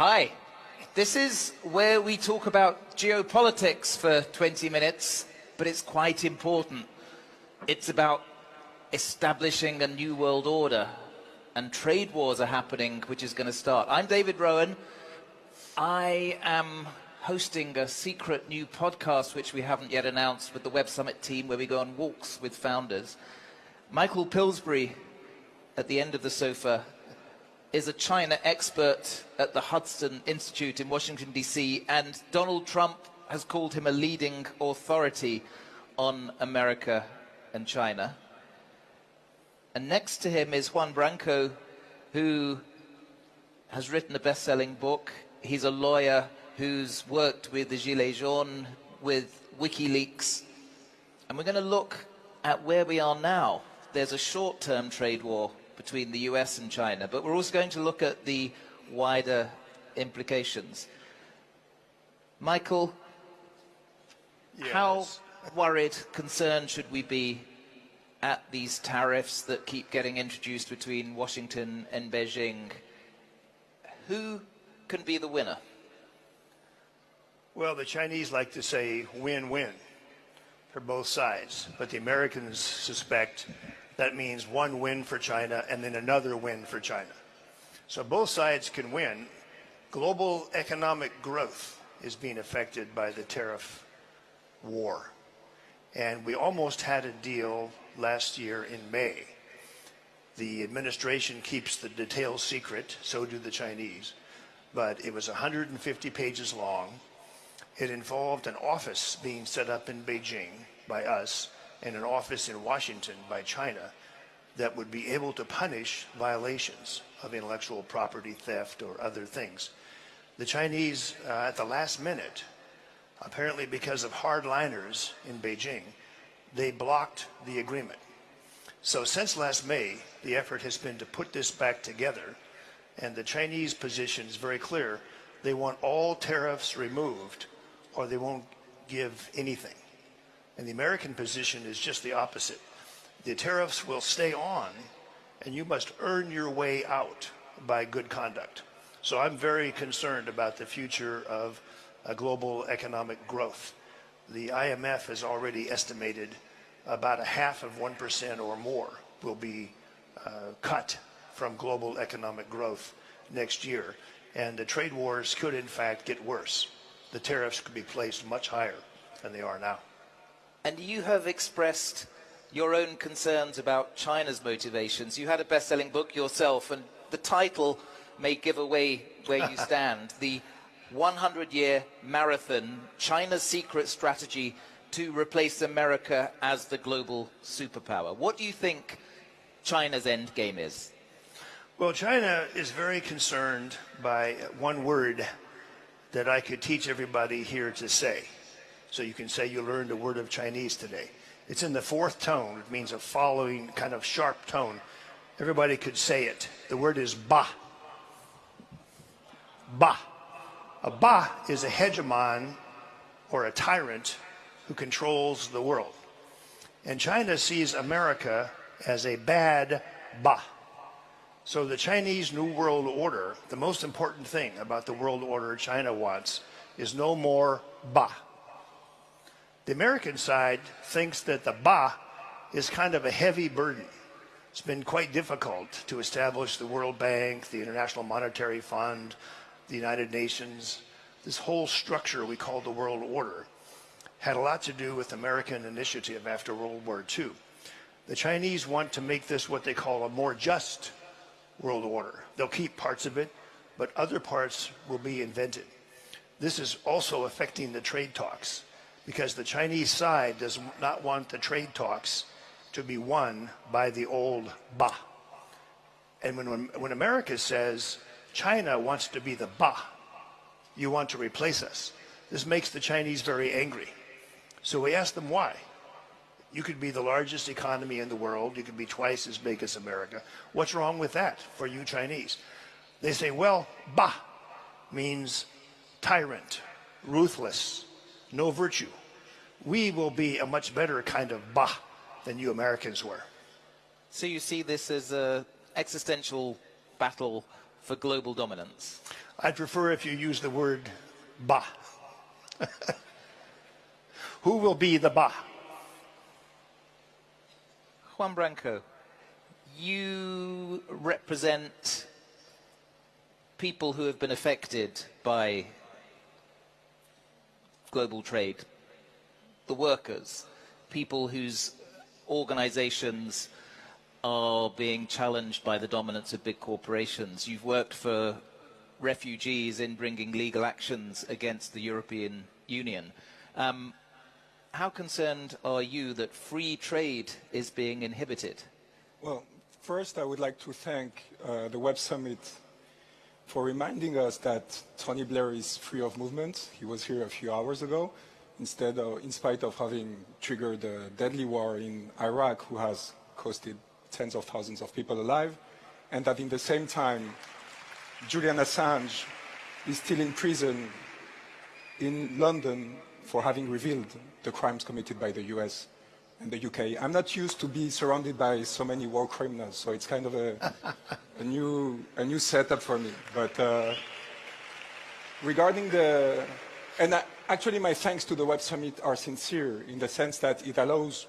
Hi. This is where we talk about geopolitics for 20 minutes, but it's quite important. It's about establishing a new world order, and trade wars are happening, which is going to start. I'm David Rowan. I am hosting a secret new podcast, which we haven't yet announced, with the Web Summit team, where we go on walks with founders. Michael Pillsbury, at the end of the sofa, is a China expert at the Hudson Institute in Washington, D.C., and Donald Trump has called him a leading authority on America and China. And next to him is Juan Branco, who has written a best-selling book. He's a lawyer who's worked with the Gilets Jaunes, with WikiLeaks. And we're going to look at where we are now. There's a short-term trade war between the US and China, but we're also going to look at the wider implications. Michael, yes. how worried, concerned should we be at these tariffs that keep getting introduced between Washington and Beijing? Who can be the winner? Well, the Chinese like to say win-win for both sides, but the Americans suspect that means one win for China and then another win for China. So both sides can win. Global economic growth is being affected by the tariff war. And we almost had a deal last year in May. The administration keeps the details secret, so do the Chinese. But it was 150 pages long. It involved an office being set up in Beijing by us and an office in Washington by China that would be able to punish violations of intellectual property theft or other things. The Chinese, uh, at the last minute, apparently because of hardliners in Beijing, they blocked the agreement. So since last May, the effort has been to put this back together, and the Chinese position is very clear. They want all tariffs removed, or they won't give anything. And the American position is just the opposite. The tariffs will stay on, and you must earn your way out by good conduct. So I'm very concerned about the future of global economic growth. The IMF has already estimated about a half of 1% or more will be uh, cut from global economic growth next year. And the trade wars could, in fact, get worse. The tariffs could be placed much higher than they are now. And you have expressed your own concerns about China's motivations. You had a best-selling book yourself, and the title may give away where you stand. the 100-year marathon, China's secret strategy to replace America as the global superpower. What do you think China's end game is? Well, China is very concerned by one word that I could teach everybody here to say. So you can say you learned a word of Chinese today. It's in the fourth tone. It means a following kind of sharp tone. Everybody could say it. The word is ba. Ba. A ba is a hegemon or a tyrant who controls the world. And China sees America as a bad ba. So the Chinese New World Order, the most important thing about the world order China wants is no more ba. The American side thinks that the ba is kind of a heavy burden. It's been quite difficult to establish the World Bank, the International Monetary Fund, the United Nations. This whole structure we call the world order had a lot to do with American initiative after World War II. The Chinese want to make this what they call a more just world order. They'll keep parts of it, but other parts will be invented. This is also affecting the trade talks because the Chinese side does not want the trade talks to be won by the old Ba. And when, when America says China wants to be the Ba, you want to replace us, this makes the Chinese very angry. So we ask them why. You could be the largest economy in the world. You could be twice as big as America. What's wrong with that for you Chinese? They say, well, Ba means tyrant, ruthless, no virtue we will be a much better kind of ba than you Americans were. So you see this as an existential battle for global dominance? I'd prefer if you use the word ba. Who will be the ba? Juan Branco, you represent people who have been affected by global trade, the workers, people whose organizations are being challenged by the dominance of big corporations. You've worked for refugees in bringing legal actions against the European Union. Um, how concerned are you that free trade is being inhibited? Well, first I would like to thank uh, the Web Summit for reminding us that Tony Blair is free of movement. He was here a few hours ago, instead of, in spite of having triggered a deadly war in Iraq, who has costed tens of thousands of people alive, and that in the same time, Julian Assange is still in prison in London for having revealed the crimes committed by the US and the UK. I'm not used to be surrounded by so many war criminals, so it's kind of a, a new a new setup for me. But uh, regarding the and I, actually my thanks to the Web Summit are sincere in the sense that it allows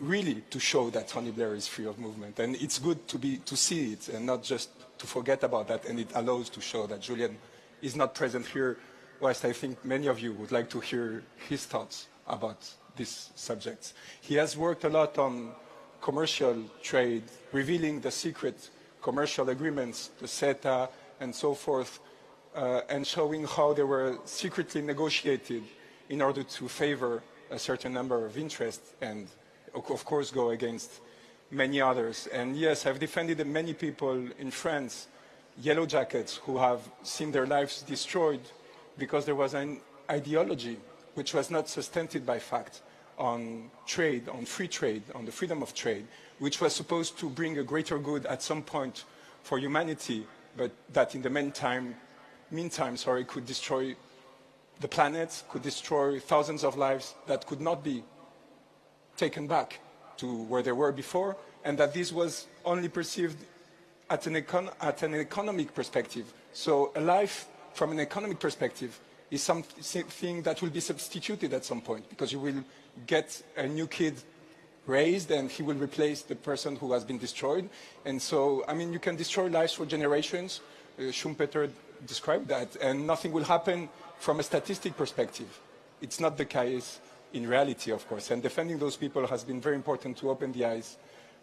really to show that Tony Blair is free of movement, and it's good to be to see it and not just to forget about that. And it allows to show that Julian is not present here, whilst I think many of you would like to hear his thoughts about these subjects. He has worked a lot on commercial trade, revealing the secret commercial agreements, the CETA and so forth, Uh, and showing how they were secretly negotiated in order to favor a certain number of interests and, of course, go against many others. And yes, I've defended many people in France, yellow jackets, who have seen their lives destroyed because there was an ideology which was not sustained by fact on trade, on free trade, on the freedom of trade, which was supposed to bring a greater good at some point for humanity, but that in the meantime, meantime sorry, could destroy the planet, could destroy thousands of lives that could not be taken back to where they were before, and that this was only perceived at an, econ at an economic perspective. So a life from an economic perspective is something that will be substituted at some point because you will get a new kid raised and he will replace the person who has been destroyed. And so, I mean, you can destroy lives for generations. Uh, Schumpeter described that, and nothing will happen from a statistic perspective. It's not the case in reality, of course. And defending those people has been very important to open the eyes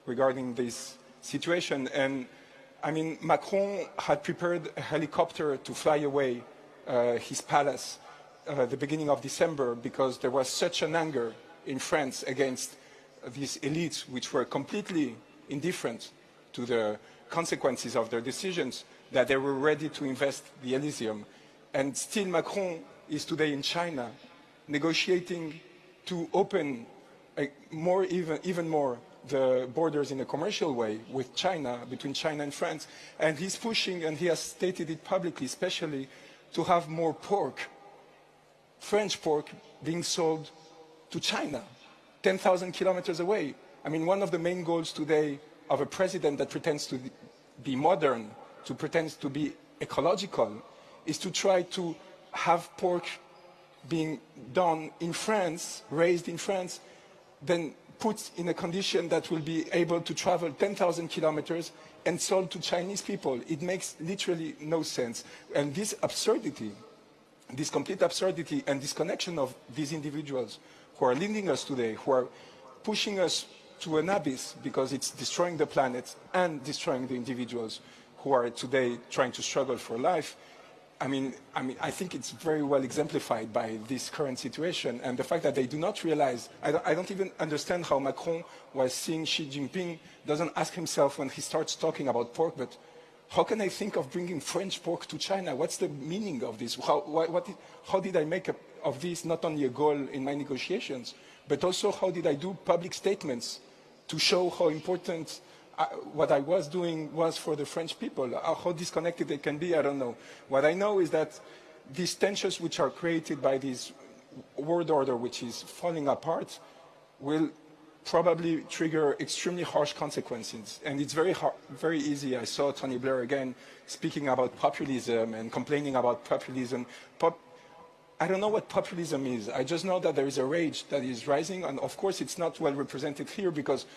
regarding this situation. And I mean, Macron had prepared a helicopter to fly away uh, his palace uh, the beginning of December because there was such an anger in France against these elites which were completely indifferent to the consequences of their decisions that they were ready to invest the Elysium. And still Macron is today in China negotiating to open more even, even more the borders in a commercial way with China, between China and France. And he's pushing, and he has stated it publicly, especially to have more pork, French pork, being sold to China, 10,000 kilometers away. I mean, one of the main goals today of a president that pretends to be modern, to pretend to be ecological, is to try to have pork being done in France, raised in France, then put in a condition that will be able to travel 10,000 kilometers and sold to Chinese people. It makes literally no sense. And this absurdity, this complete absurdity and disconnection of these individuals who are leading us today, who are pushing us to an abyss because it's destroying the planet and destroying the individuals who are today trying to struggle for life, I mean, I mean, I think it's very well exemplified by this current situation and the fact that they do not realize, I don't, I don't even understand how Macron was seeing Xi Jinping, doesn't ask himself when he starts talking about pork, but how can I think of bringing French pork to China? What's the meaning of this? How, what, what, how did I make a, of this not only a goal in my negotiations, but also how did I do public statements to show how important I, what I was doing was for the French people. Uh, how disconnected they can be, I don't know. What I know is that these tensions which are created by this world order which is falling apart will probably trigger extremely harsh consequences. And it's very, hard, very easy. I saw Tony Blair again speaking about populism and complaining about populism. Pop I don't know what populism is. I just know that there is a rage that is rising. And of course, it's not well represented here because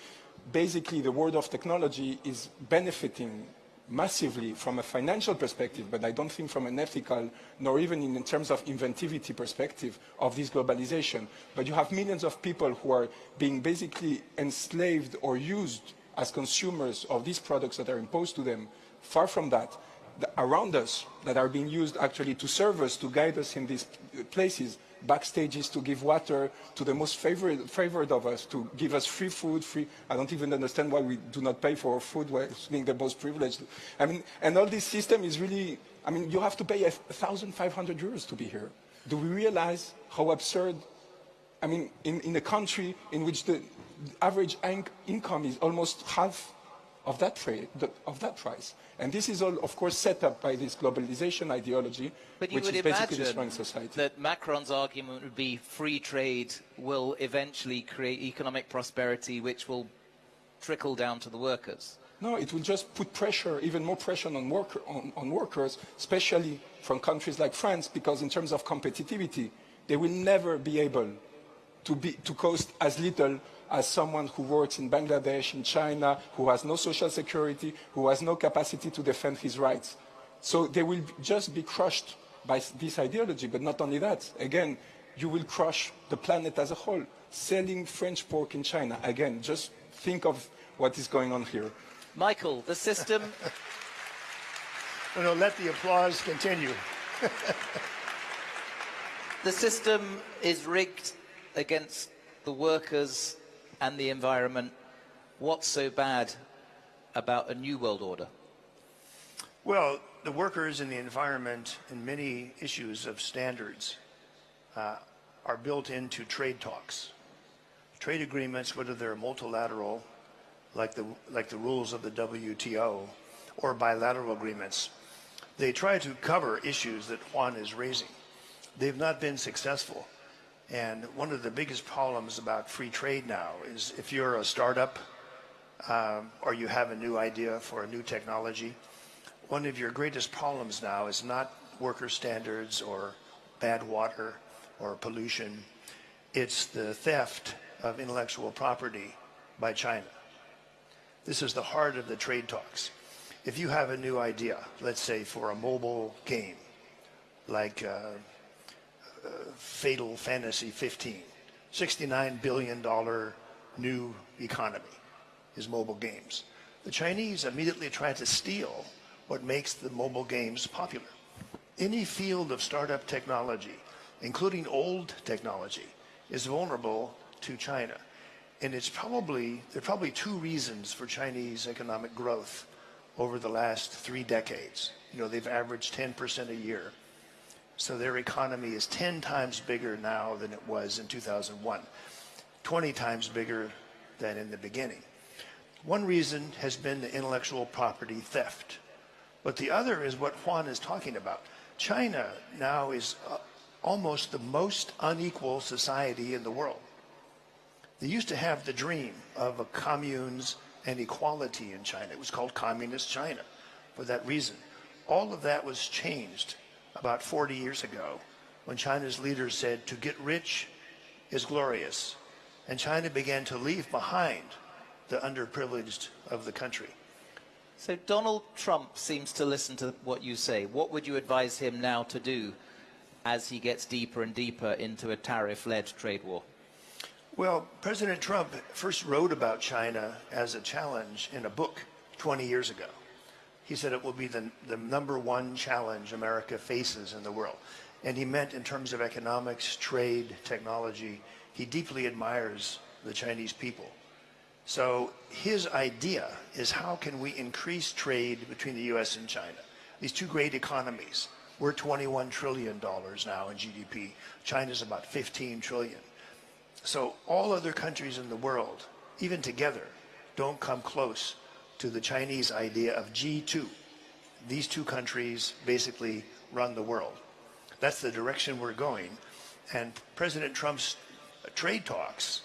basically the world of technology is benefiting massively from a financial perspective, but I don't think from an ethical, nor even in, terms of inventivity perspective of this globalization. But you have millions of people who are being basically enslaved or used as consumers of these products that are imposed to them. Far from that, around us that are being used actually to serve us, to guide us in these places, backstages to give water to the most favored, favored of us, to give us free food, free, I don't even understand why we do not pay for food while being the most privileged. I mean, and all this system is really, I mean, you have to pay 1,500 euros to be here. Do we realize how absurd, I mean, in, in a country in which the average income is almost half of that, of that price. And this is all, of course, set up by this globalization ideology, but which is basically destroying society. that Macron's argument would be free trade will eventually create economic prosperity, which will trickle down to the workers. No, it will just put pressure, even more pressure on, worker, on, on workers, especially from countries like France, because in terms of competitivity, they will never be able to, be, to cost as little as someone who works in Bangladesh, in China, who has no social security, who has no capacity to defend his rights. So they will just be crushed by this ideology. But not only that, again, you will crush the planet as a whole. Selling French pork in China, again, just think of what is going on here. Michael, the system... no, no, let the applause continue. the system is rigged against the workers and the environment, what's so bad about a new world order? Well, the workers and the environment and many issues of standards uh, are built into trade talks. Trade agreements, whether they're multilateral, like the, like the rules of the WTO, or bilateral agreements, they try to cover issues that Juan is raising. They've not been successful. And one of the biggest problems about free trade now is if you're a startup um, or you have a new idea for a new technology, one of your greatest problems now is not worker standards or bad water or pollution. It's the theft of intellectual property by China. This is the heart of the trade talks. If you have a new idea, let's say for a mobile game, like uh, Final Fantasy 15. $69 billion new economy is mobile games. The Chinese immediately try to steal what makes the mobile games popular. Any field of startup technology, including old technology, is vulnerable to China. And it's probably, there are probably two reasons for Chinese economic growth over the last three decades. You know, they've averaged 10% a year. So their economy is 10 times bigger now than it was in 2001, 20 times bigger than in the beginning. One reason has been the intellectual property theft. But the other is what Juan is talking about. China now is uh, almost the most unequal society in the world. They used to have the dream of communes and equality in China. It was called Communist China for that reason. All of that was changed about 40 years ago when China's leaders said to get rich is glorious. And China began to leave behind the underprivileged of the country. So Donald Trump seems to listen to what you say. What would you advise him now to do as he gets deeper and deeper into a tariff-led trade war? Well, President Trump first wrote about China as a challenge in a book 20 years ago. He said it will be the, the number one challenge America faces in the world. And he meant in terms of economics, trade, technology, he deeply admires the Chinese people. So his idea is how can we increase trade between the U.S. and China? These two great economies. We're $21 trillion now in GDP. China's about 15 trillion. So all other countries in the world, even together, don't come close to the Chinese idea of G2. These two countries basically run the world. That's the direction we're going. And President Trump's trade talks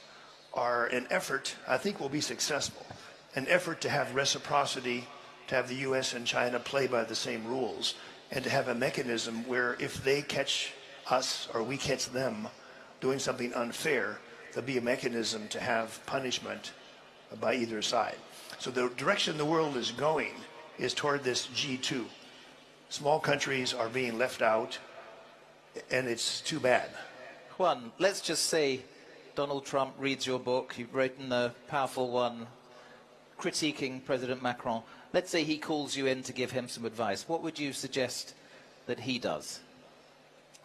are an effort, I think will be successful, an effort to have reciprocity, to have the U.S. and China play by the same rules, and to have a mechanism where if they catch us or we catch them doing something unfair, there'll be a mechanism to have punishment by either side. So the direction the world is going is toward this G2. Small countries are being left out, and it's too bad. Juan, let's just say Donald Trump reads your book. You've written a powerful one critiquing President Macron. Let's say he calls you in to give him some advice. What would you suggest that he does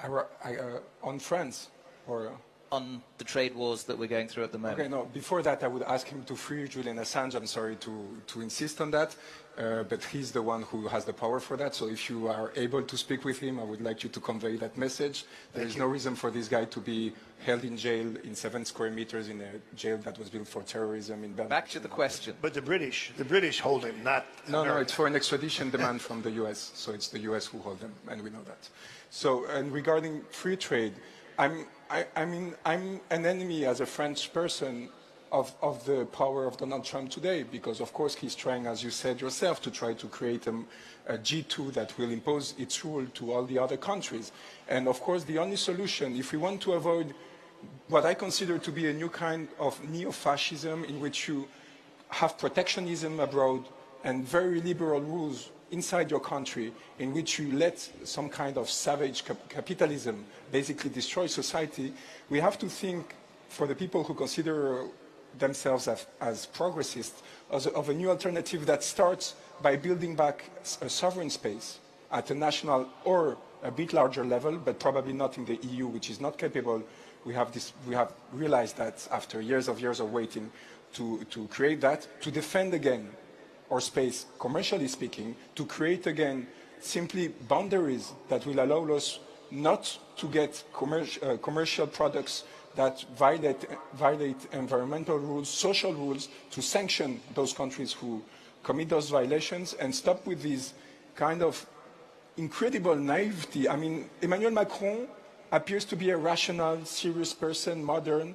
I, I, uh, on France, or on the trade wars that we're going through at the moment? Okay, no, before that, I would ask him to free Julian Assange. I'm sorry to, to insist on that, uh, but he's the one who has the power for that. So if you are able to speak with him, I would like you to convey that message. There is no reason for this guy to be held in jail in seven square meters in a jail that was built for terrorism in Belmarsh. Back to the question. But the British, the British hold him, not No, no, it's for an extradition demand from the US. So it's the US who hold them, and we know that. So, and regarding free trade, I'm, I, I mean, I'm an enemy as a French person of, of the power of Donald Trump today, because of course he's trying, as you said yourself, to try to create a, a G2 that will impose its rule to all the other countries. And of course, the only solution, if we want to avoid what I consider to be a new kind of neo-fascism in which you have protectionism abroad and very liberal rules inside your country in which you let some kind of savage cap- capitalism basically destroy society, we have to think for the people who consider themselves as, as progressists as a, of a new alternative that starts by building back a sovereign space at a national or a bit larger level, but probably not in the EU, which is not capable. We have, this, we have realized that after years of years of waiting to, to create that, to defend again our space, commercially speaking, to create again simply boundaries that will allow us not to get commercial, uh, commercial products that violate, violate environmental rules, social rules, to sanction those countries who commit those violations and stop with these kind of incredible naivety. I mean, Emmanuel Macron appears to be a rational, serious person, modern,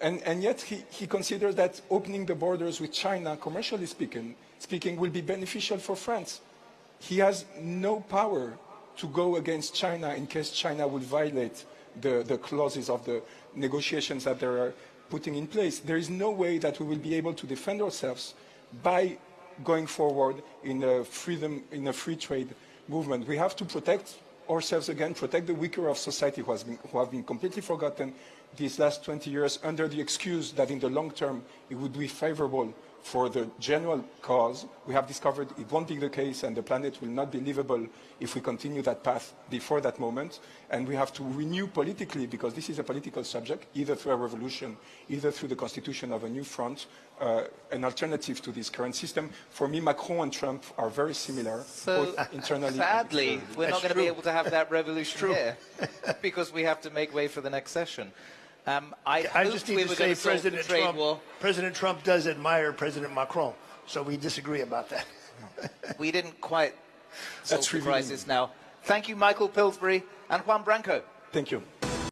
and, and yet he, he considers that opening the borders with China, commercially speaking, speaking, will be beneficial for France. He has no power to go against China in case China would violate the, the clauses of the negotiations that they are putting in place. There is no way that we will be able to defend ourselves by going forward in a freedom, in a free trade movement. We have to protect ourselves again, protect the weaker of society who, has been, who have been completely forgotten these last 20 years under the excuse that in the long term it would be favorable for the general cause. We have discovered it won't be the case and the planet will not be livable if we continue that path before that moment. And we have to renew politically, because this is a political subject, either through a revolution, either through the constitution of a new front, uh, an alternative to this current system. For me, Macron and Trump are very similar, So, both internally. and sadly, we're not going to be able to have that revolution here because we have to make way for the next session. Um, I, I hoped just we need to say going to President trade Trump, war. President Trump does admire President Macron, so we disagree about that. We didn't quite solve That's the revealing. crisis now. Thank you, Michael Pillsbury and Juan Branco. Thank you.